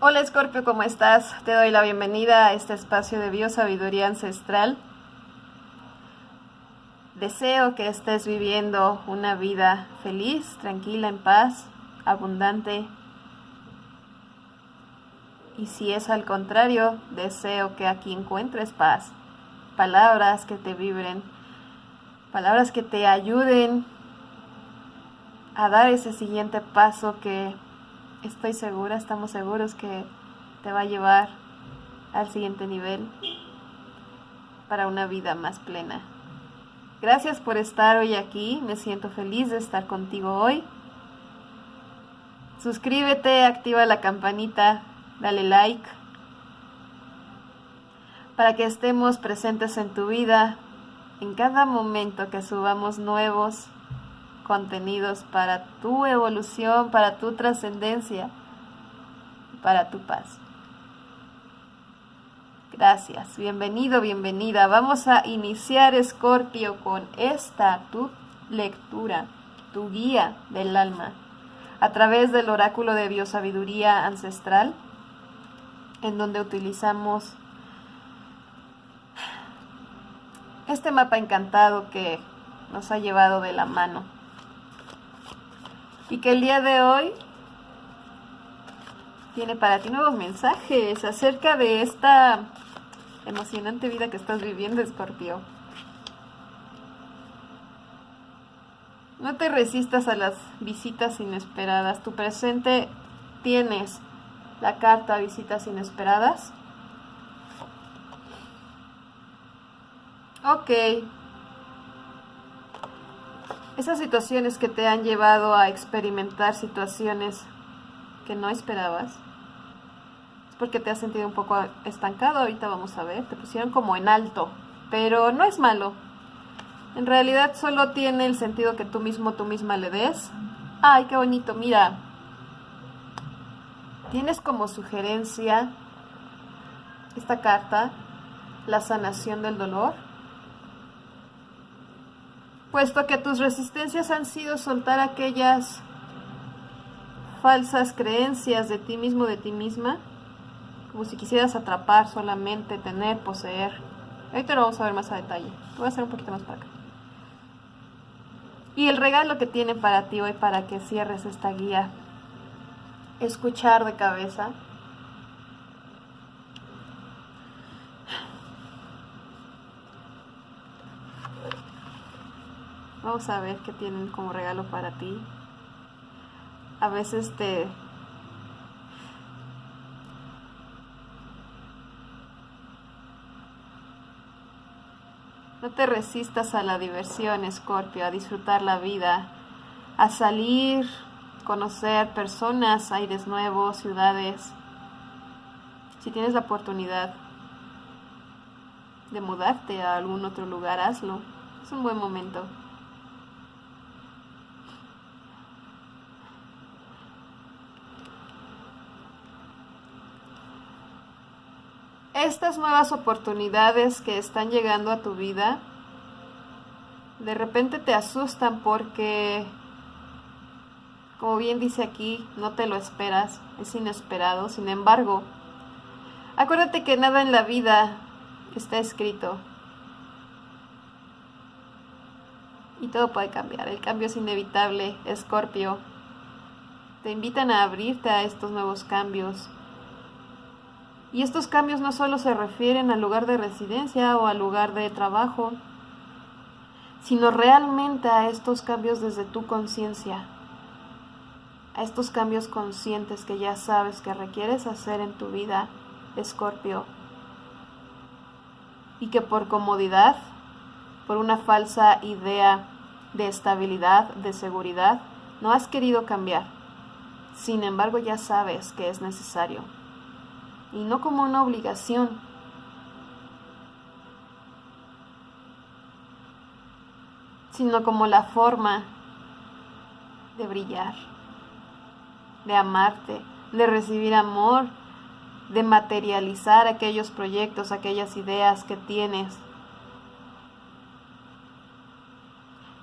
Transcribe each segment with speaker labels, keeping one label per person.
Speaker 1: Hola Scorpio, ¿cómo estás? Te doy la bienvenida a este espacio de biosabiduría ancestral. Deseo que estés viviendo una vida feliz, tranquila, en paz, abundante. Y si es al contrario, deseo que aquí encuentres paz, palabras que te vibren, palabras que te ayuden a dar ese siguiente paso que estoy segura, estamos seguros que te va a llevar al siguiente nivel para una vida más plena. Gracias por estar hoy aquí, me siento feliz de estar contigo hoy. Suscríbete, activa la campanita, dale like para que estemos presentes en tu vida en cada momento que subamos nuevos contenidos para tu evolución, para tu trascendencia, para tu paz. Gracias, bienvenido, bienvenida. Vamos a iniciar, Escorpio, con esta, tu lectura, tu guía del alma, a través del oráculo de biosabiduría ancestral, en donde utilizamos este mapa encantado que nos ha llevado de la mano y que el día de hoy tiene para ti nuevos mensajes acerca de esta emocionante vida que estás viviendo, Escorpio. No te resistas a las visitas inesperadas. Tu presente tienes la carta visitas inesperadas. Ok. Esas situaciones que te han llevado a experimentar situaciones que no esperabas, es porque te has sentido un poco estancado, ahorita vamos a ver, te pusieron como en alto, pero no es malo. En realidad solo tiene el sentido que tú mismo, tú misma le des. Ay, qué bonito, mira. Tienes como sugerencia esta carta, la sanación del dolor puesto que tus resistencias han sido soltar aquellas falsas creencias de ti mismo, de ti misma, como si quisieras atrapar solamente, tener, poseer. Ahorita lo vamos a ver más a detalle. Voy a hacer un poquito más para acá. Y el regalo que tiene para ti hoy para que cierres esta guía, escuchar de cabeza, Vamos a ver qué tienen como regalo para ti. A veces te... No te resistas a la diversión, Escorpio, a disfrutar la vida, a salir, conocer personas, aires nuevos, ciudades. Si tienes la oportunidad de mudarte a algún otro lugar, hazlo. Es un buen momento. Estas nuevas oportunidades que están llegando a tu vida, de repente te asustan porque, como bien dice aquí, no te lo esperas, es inesperado. Sin embargo, acuérdate que nada en la vida está escrito. Y todo puede cambiar. El cambio es inevitable, Escorpio. Te invitan a abrirte a estos nuevos cambios y estos cambios no solo se refieren al lugar de residencia o al lugar de trabajo, sino realmente a estos cambios desde tu conciencia, a estos cambios conscientes que ya sabes que requieres hacer en tu vida, Escorpio, y que por comodidad, por una falsa idea de estabilidad, de seguridad, no has querido cambiar. Sin embargo, ya sabes que es necesario y no como una obligación. sino como la forma de brillar, de amarte, de recibir amor, de materializar aquellos proyectos, aquellas ideas que tienes.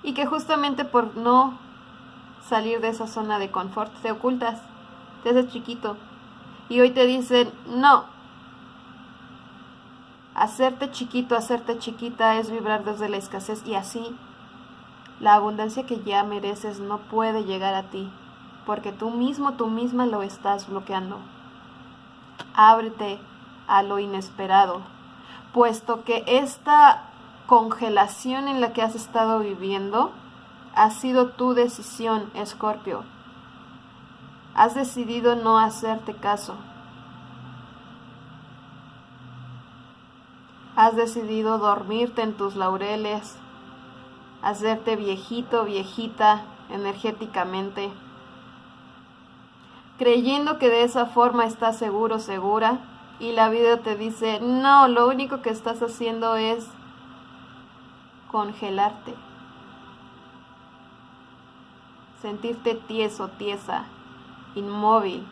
Speaker 1: Y que justamente por no salir de esa zona de confort te ocultas, te haces chiquito, Y hoy te dicen, no. Hacerte chiquito, hacerte chiquita es vibrar desde la escasez y así la abundancia que ya mereces no puede llegar a ti, porque tú mismo, tú misma lo estás bloqueando. Ábrete a lo inesperado, puesto que esta congelación en la que has estado viviendo ha sido tu decisión, Escorpio. Has decidido no hacerte caso. Has decidido dormirte en tus laureles, hacerte viejito, viejita energéticamente, creyendo que de esa forma estás seguro, segura, y la vida te dice, no, lo único que estás haciendo es congelarte, sentirte tieso, tiesa, inmóvil.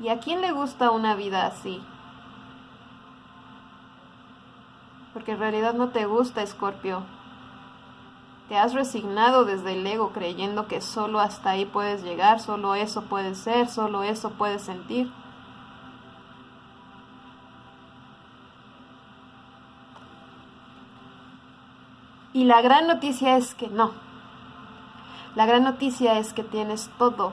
Speaker 1: ¿Y a quién le gusta una vida así? Porque en realidad no te gusta, Escorpio. Te has resignado desde el ego creyendo que solo hasta ahí puedes llegar, solo eso puede ser, solo eso puedes sentir. Y la gran noticia es que no. La gran noticia es que tienes todo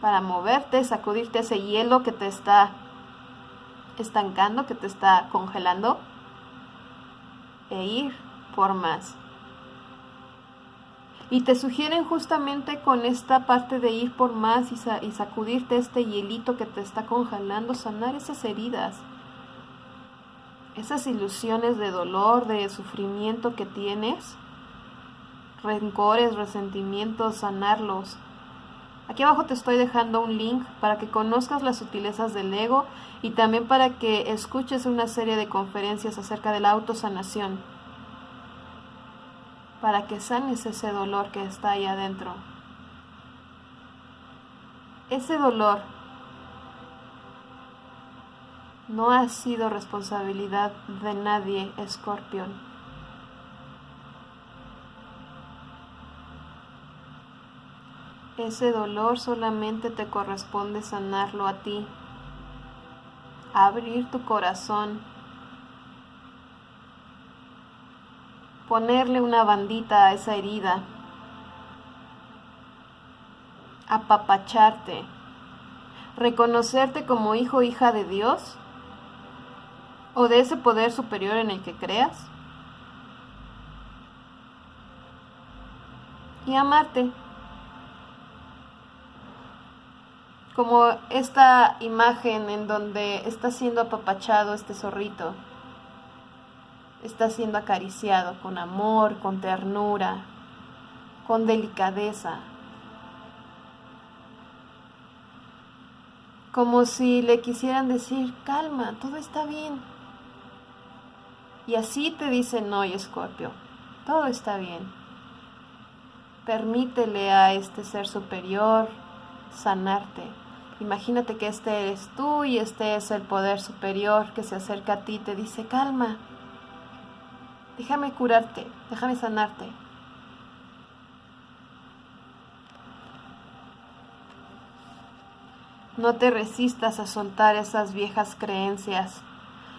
Speaker 1: para moverte, sacudirte ese hielo que te está estancando, que te está congelando e ir por más. Y te sugieren justamente con esta parte de ir por más y, sacudirte este hielito que te está congelando, sanar esas heridas, esas ilusiones de dolor, de sufrimiento que tienes, rencores, resentimientos, sanarlos Aquí abajo te estoy dejando un link para que conozcas las sutilezas del ego y también para que escuches una serie de conferencias acerca de la autosanación. Para que sanes ese dolor que está ahí adentro. Ese dolor no ha sido responsabilidad de nadie, Escorpión. Ese dolor solamente te corresponde sanarlo a ti. Abrir tu corazón. Ponerle una bandita a esa herida. Apapacharte. Reconocerte como hijo hija de Dios o de ese poder superior en el que creas. Y amarte. Como esta imagen en donde está siendo apapachado este zorrito, está siendo acariciado con amor, con ternura, con delicadeza, como si le quisieran decir, calma, todo está bien. Y así te dicen hoy, Escorpio, todo está bien. Permítele a este ser superior sanarte. Imagínate que este eres tú y este es el poder superior que se acerca a ti y te dice, calma, déjame curarte, déjame sanarte. No te resistas a soltar esas viejas creencias.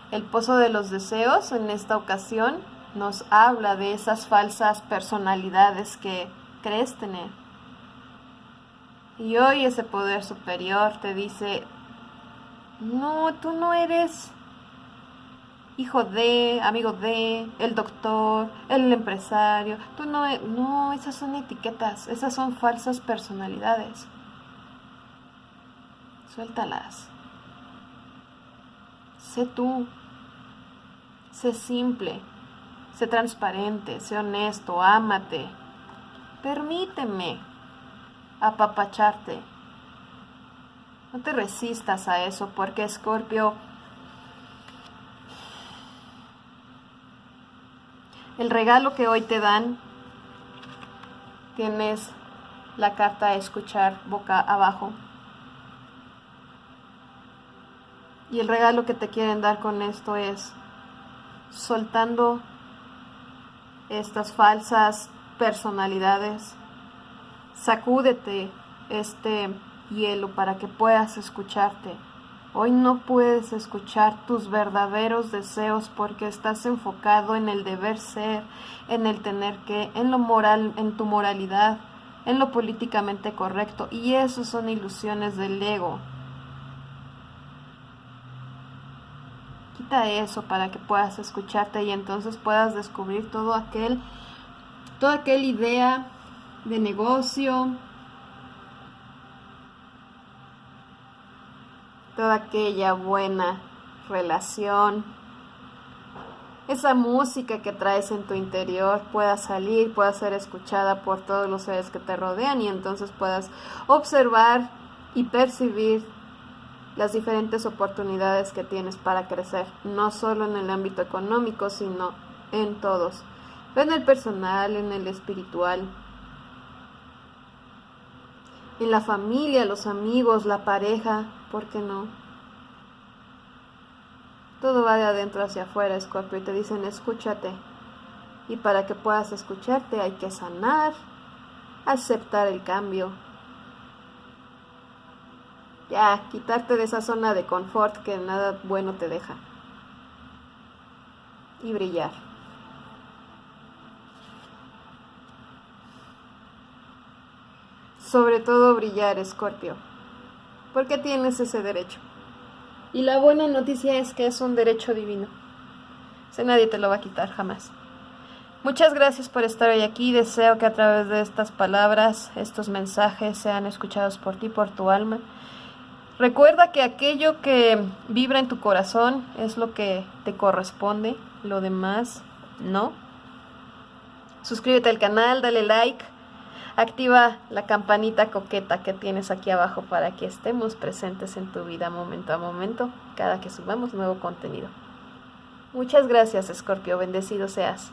Speaker 1: El pozo de los deseos en esta ocasión nos habla de esas falsas personalidades que crees tener. Y hoy ese poder superior te dice, no, tú no eres hijo de, amigo de, el doctor, el empresario. Tú no, e-, no, esas son etiquetas, esas son falsas personalidades. Suéltalas. Sé tú. Sé simple. Sé transparente. Sé honesto. Ámate. Permíteme apapacharte. No te resistas a eso porque Escorpio, el regalo que hoy te dan, tienes la carta a escuchar boca abajo. Y el regalo que te quieren dar con esto es soltando estas falsas personalidades Sacúdete este hielo para que puedas escucharte. Hoy no puedes escuchar tus verdaderos deseos porque estás enfocado en el deber ser, en el tener que, en lo moral, en tu moralidad, en lo políticamente correcto. Y eso son ilusiones del ego. Quita eso para que puedas escucharte y entonces puedas descubrir todo aquel, toda aquella idea de negocio, toda aquella buena relación, esa música que traes en tu interior pueda salir, pueda ser escuchada por todos los seres que te rodean y entonces puedas observar y percibir las diferentes oportunidades que tienes para crecer, no solo en el ámbito económico, sino en todos, en el personal, en el espiritual, en la familia, los amigos, la pareja, ¿por qué no? Todo va de adentro hacia afuera, Scorpio, y te dicen escúchate. Y para que puedas escucharte hay que sanar, aceptar el cambio. Ya, quitarte de esa zona de confort que nada bueno te deja. Y brillar. Sobre todo brillar, Escorpio. Porque tienes ese derecho. Y la buena noticia es que es un derecho divino. Ese nadie te lo va a quitar jamás. Muchas gracias por estar hoy aquí. Deseo que a través de estas palabras, estos mensajes sean escuchados por ti, por tu alma. Recuerda que aquello que vibra en tu corazón es lo que te corresponde, lo demás no. Suscríbete al canal, dale like Activa la campanita coqueta que tienes aquí abajo para que estemos presentes en tu vida momento a momento cada que subamos nuevo contenido. Muchas gracias, Escorpio. Bendecido seas.